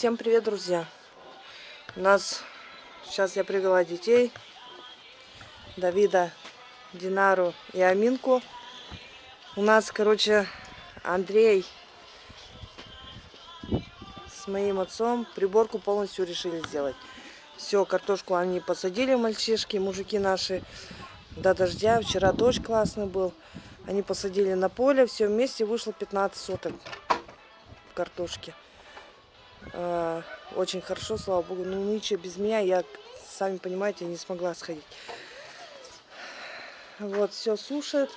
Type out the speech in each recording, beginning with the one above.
Всем привет, друзья! У нас сейчас я привела детей, Давида, Динару и Аминку. У нас, короче, Андрей с моим отцом приборку полностью решили сделать. Все, картошку они посадили, мальчишки, мужики наши, до дождя. Вчера дождь классный был. Они посадили на поле, все вместе вышло 15 соток картошки. А, очень хорошо, слава богу. Ну, ничего, без меня я, сами понимаете, не смогла сходить. Вот, все сушит.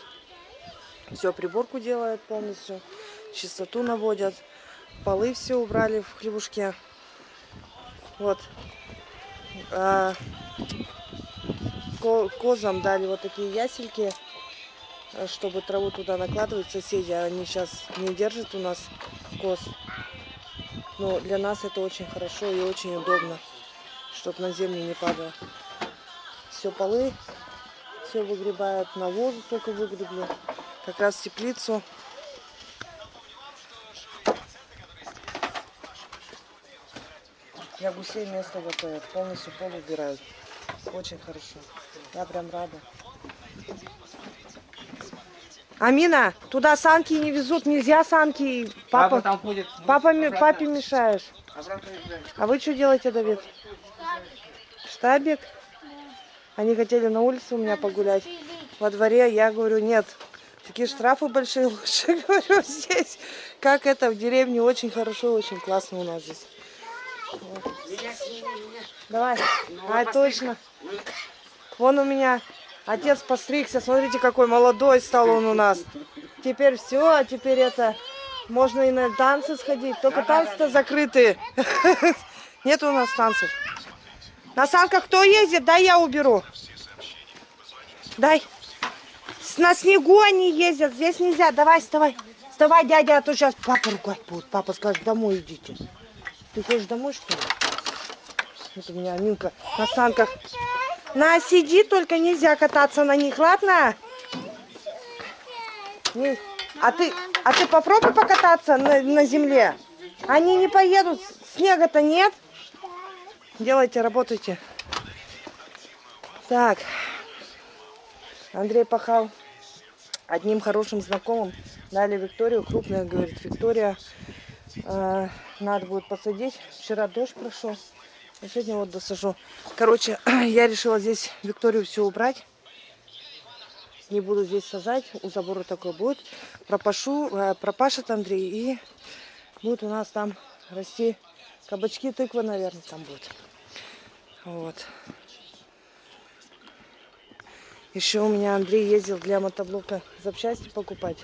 Все, приборку делает полностью. Чистоту наводят. Полы все убрали в хлебушке. Вот. А, козам дали вот такие ясельки, чтобы траву туда накладывать. Соседи, они сейчас не держат у нас коз. Но для нас это очень хорошо и очень удобно, чтобы на землю не падало. Все полы, все выгребают, навозу только выгребли. Как раз теплицу. Для гусей место готовят, полностью пол убирают. Очень хорошо. Я прям рада. Амина, туда санки не везут, нельзя санки. Папа, папа там ходит. Папа, обратно. папе мешаешь. А вы что делаете, Давид? Штабик? Они хотели на улице у меня погулять. Во дворе я говорю, нет. Такие штрафы большие лучше, говорю, здесь. Как это в деревне очень хорошо, очень классно у нас здесь. Вот. Давай. А, точно. Вон у меня Отец постригся, смотрите, какой молодой стал он у нас. Теперь все, а теперь это... Можно и на танцы сходить, только танцы-то закрытые. Нет у нас танцев. На санках кто ездит? Дай я уберу. Дай. На снегу они ездят, здесь нельзя. Давай, вставай. Вставай, дядя, а то сейчас папа ругать будет. Папа скажет, домой идите. Ты хочешь домой, что ли? Вот у меня Аминка на санках на, сиди, только нельзя кататься на них, ладно? А ты, а ты попробуй покататься на, на земле. Они не поедут, снега-то нет. Делайте, работайте. Так, Андрей пахал одним хорошим знакомым. Дали Викторию, крупная, говорит, Виктория, э, надо будет посадить. Вчера дождь прошел. А сегодня вот досажу. Короче, я решила здесь Викторию все убрать. Не буду здесь сажать. У забора такой будет. Пропашу, э, пропашет Андрей. И будет у нас там расти кабачки, тыква, наверное, там будет. Вот. Еще у меня Андрей ездил для мотоблока запчасти покупать.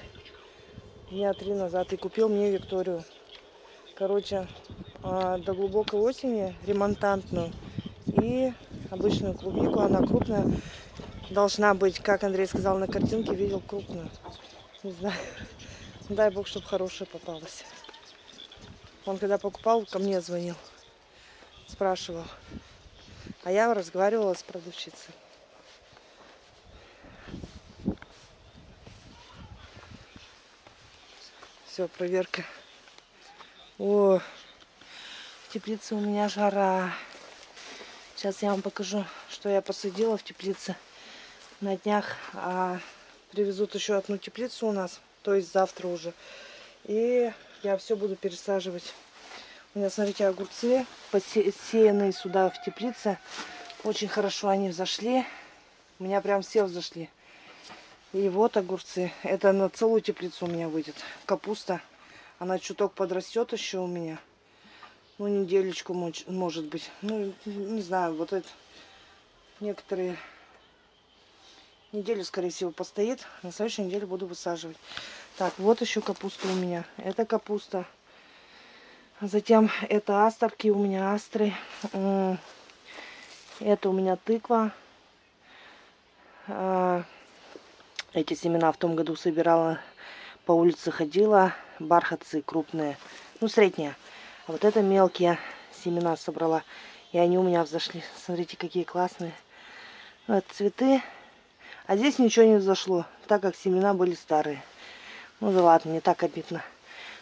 Дня три назад и купил мне Викторию. Короче, до глубокой осени ремонтантную и обычную клубнику. Она крупная. Должна быть, как Андрей сказал на картинке, видел крупную. Не знаю. Дай бог, чтобы хорошая попалась. Он когда покупал, ко мне звонил. Спрашивал. А я разговаривала с продавщицей. Все, проверка. О, в теплице у меня жара. Сейчас я вам покажу, что я посадила в теплице. На днях а, привезут еще одну теплицу у нас, то есть завтра уже. И я все буду пересаживать. У меня, смотрите, огурцы посеянные сюда в теплице. Очень хорошо они взошли. У меня прям все взошли. И вот огурцы. Это на целую теплицу у меня выйдет. Капуста. Она чуток подрастет еще у меня ну, неделечку, может быть. Ну, не знаю, вот это некоторые неделю, скорее всего, постоит. На следующей неделе буду высаживать. Так, вот еще капуста у меня. Это капуста. Затем это астрки, у меня астры. Это у меня тыква. А, эти семена в том году собирала, по улице ходила. Бархатцы крупные, ну, средние. А вот это мелкие семена собрала. И они у меня взошли. Смотрите, какие классные. Вот цветы. А здесь ничего не взошло, так как семена были старые. Ну да ладно, не так обидно.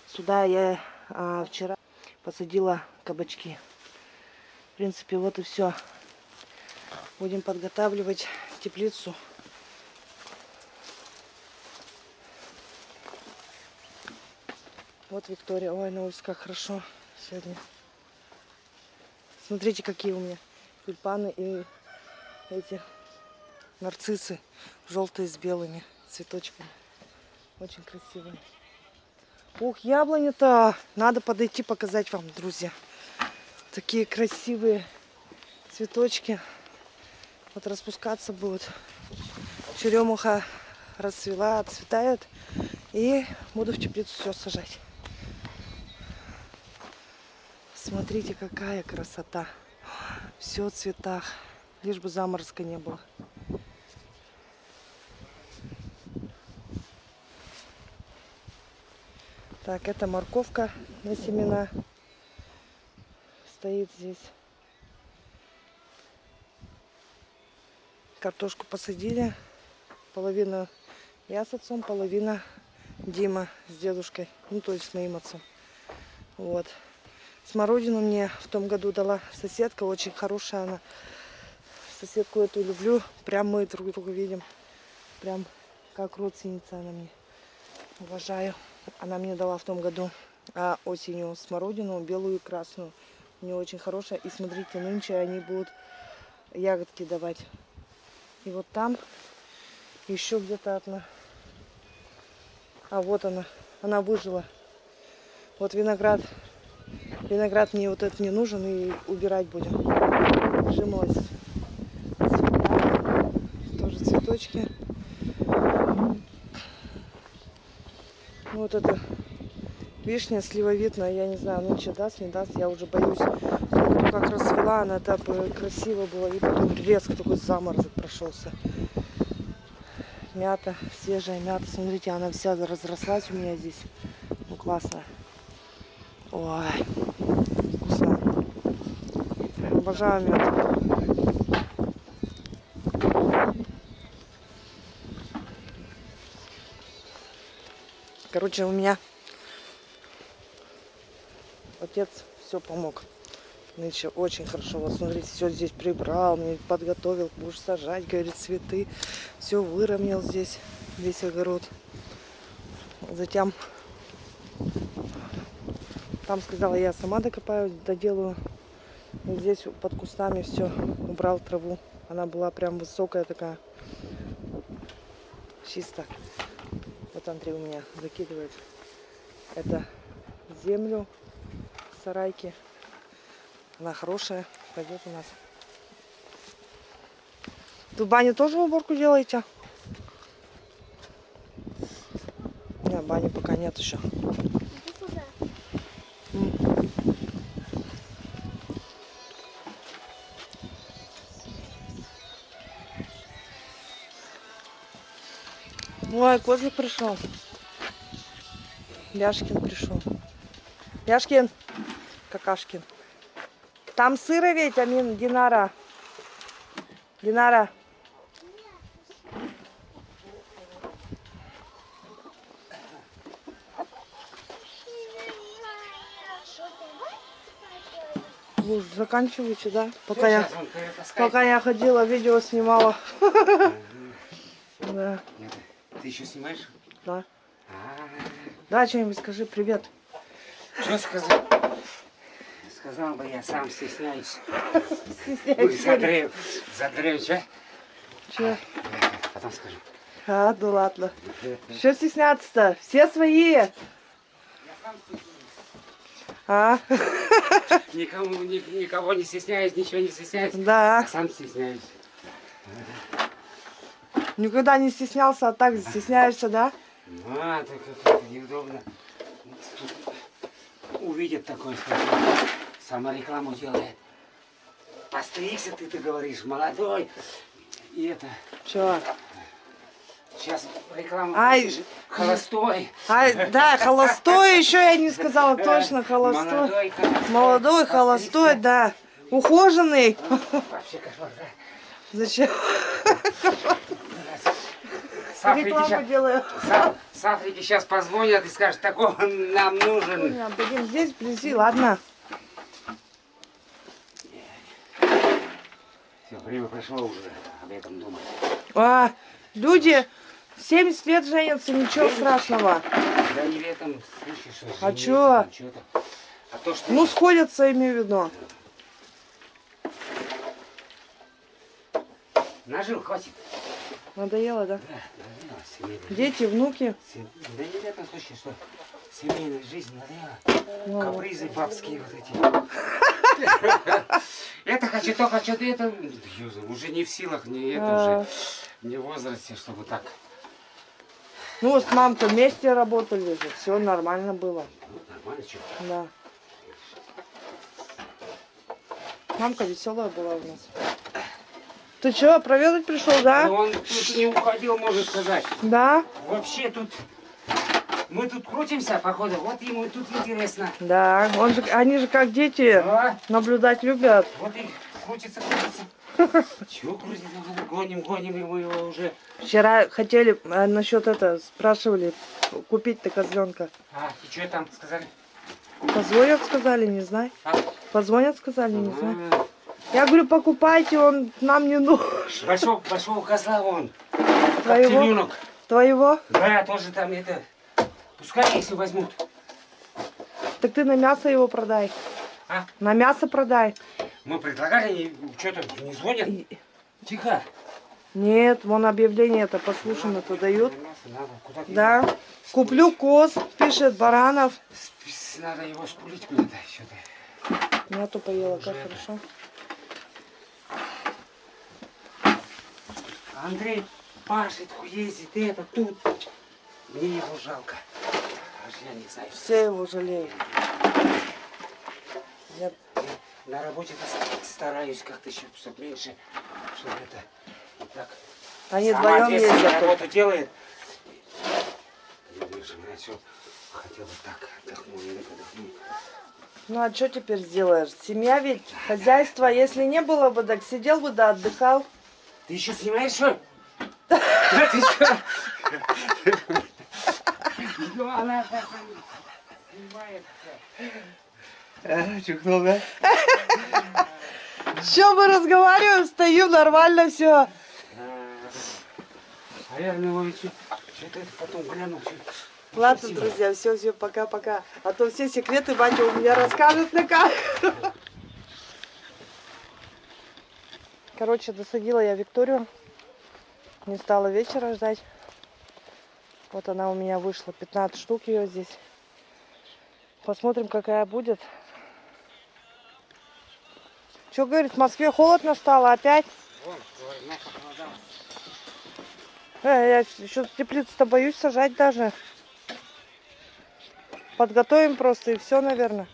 Сюда я а, вчера посадила кабачки. В принципе, вот и все. Будем подготавливать теплицу. Вот Виктория. Ой, на улице как хорошо сегодня. Смотрите, какие у меня тюльпаны и эти нарциссы желтые с белыми цветочками. Очень красивые. Ух, яблоня-то! Надо подойти показать вам, друзья. Такие красивые цветочки. Вот распускаться будут. Черемуха расцвела, отцветает. И буду в теплицу все сажать. Смотрите, какая красота. Все в цветах. Лишь бы заморозка не было. Так, это морковка на семена. Стоит здесь. Картошку посадили. Половина я с отцом, половина Дима с дедушкой. Ну, то есть с моим отцом. Вот. Смородину мне в том году дала соседка. Очень хорошая она. Соседку эту люблю. Прям мы друг друга видим. Прям как родственница она мне. Уважаю. Она мне дала в том году а осенью смородину, белую и красную. У нее очень хорошая. И смотрите, нынче они будут ягодки давать. И вот там еще где-то одна. А вот она. Она выжила. Вот виноград. Виноград мне вот этот не нужен и убирать будем. Жимось. Тоже цветочки. Вот это вишня сливовидная, я не знаю, нынче даст, не даст, я уже боюсь. Ну, как расцвела, она так красиво была, и потом резко такой заморозок прошелся. Мята, свежая мята, смотрите, она вся разрослась у меня здесь. Ну, классно. Ой. Обожаю мяту. Короче, у меня отец все помог. Нынче очень хорошо. Вот смотрите, все здесь прибрал, мне подготовил, будешь сажать, говорит, цветы. Все выровнял здесь, весь огород. Затем там сказала, я сама докопаю, доделаю. И здесь под кустами все убрал траву. Она была прям высокая такая. Чисто. Вот Андрей у меня закидывает это землю сарайки. Она хорошая, пойдет у нас. Тут баню тоже уборку делаете? Нет, бани пока нет еще. Ой, козлик пришел. Яшкин пришел. Яшкин, какашкин. Там сыро ведь, Амин, Динара. Динара. Вы уже заканчиваете, да? Пока я, пока я ходила, видео снимала. Да. Ты еще снимаешь? Да. Да, что-нибудь скажи, привет. Что сказать? Сказал бы, я сам стесняюсь. Стесняюсь. Загрею, загрею, что? Че? Потом скажу. А, ну ладно. Что стесняться-то? Все свои. А, Никому, ни- никого не стесняюсь, ничего не стесняюсь. да. Сам стесняюсь. Никогда не стеснялся, а так стесняешься, да? Ну, а, так это неудобно. Увидит такой, скажет, саморекламу делает. Постригся ты, ты говоришь, молодой. И это, Че? сейчас рекламу Ай. холостой. А, да, холостой еще я не сказала, точно, холостой. Молодой, холостой. Молодой, холостой, да. Ухоженный. Вообще кошмар, да? Зачем? Сафрики сейчас, Сафрики сейчас позвонят и скажут, такого нам нужен. Понял, а, будем здесь вблизи, ладно. Все, время прошло уже об этом думать. А, люди 70 лет женятся, ничего страшного. Да не в этом, слышишь, что женятся, А чё? А то, что... Ну, сходятся, имею в виду. Нажил, хватит. Надоело, да? Да, надоело, семейная жизнь. Дети, внуки. Сем- Да не в этом случае, что семейная жизнь надоела. Ну, Капризы бабские вот эти. Это хочу, то хочу, то это. Уже не в силах, не это уже. Не в возрасте, чтобы так. ну, вот с мамой вместе работали же, все нормально было. Нормально, что. Да. Мамка веселая была у нас. Ты что, проведать пришел, да? он тут не уходил, можно сказать. Да? Вообще тут... Мы тут крутимся, походу. Вот ему тут интересно. Да. Он же, они же как дети А? наблюдать любят. Вот и крутится, крутится. Чего крутится? Гоним, гоним, мы его уже... Вчера хотели а, насчет это спрашивали купить-то козленка. А, и что там сказали? Позвонят, сказали, не знаю. А? Позвонят, сказали, не знаю. Я говорю, покупайте, он нам не нужен. Большого, большого козла вон. Твоего? Коктейлюнок. Твоего? Да, тоже там это... Пускай, если возьмут. Так ты на мясо его продай. А? На мясо продай. Мы предлагали, что-то не звонят. И- Тихо. Нет, вон объявление это дают. Надо, куда ты- Да. Куплю коз, пишет баранов. Надо его спулить куда-то. Что-то. Нету поела, как хорошо. Андрей пашет, ездит, это тут. Мне его жалко. Аж я не знаю. Все его жалеют. Я- На работе стараюсь как-то еще, чтобы меньше, чтобы это вот так. Они Сама вдвоем ездят. работу делает. Думаешь, я все хотел бы так или отдохнуть. Ну а что теперь сделаешь? Семья ведь, хозяйство, если не было бы, так сидел бы да отдыхал. Ты еще снимаешь, что? Да ты что? Ну, она так снимает. Чухнул, да? Че мы разговариваем, стою, нормально все. А я ну что-то это потом глянул. чё- Ладно, Спасибо. друзья, все, все, пока-пока. А то все секреты батя у меня расскажет на камеру. Короче, досадила я Викторию. Не стала вечера ждать. Вот она у меня вышла. 15 штук ее здесь. Посмотрим, какая будет. Что говорит, в Москве холодно стало опять? Э, я еще теплицу-то боюсь сажать даже. Подготовим просто и все, наверное.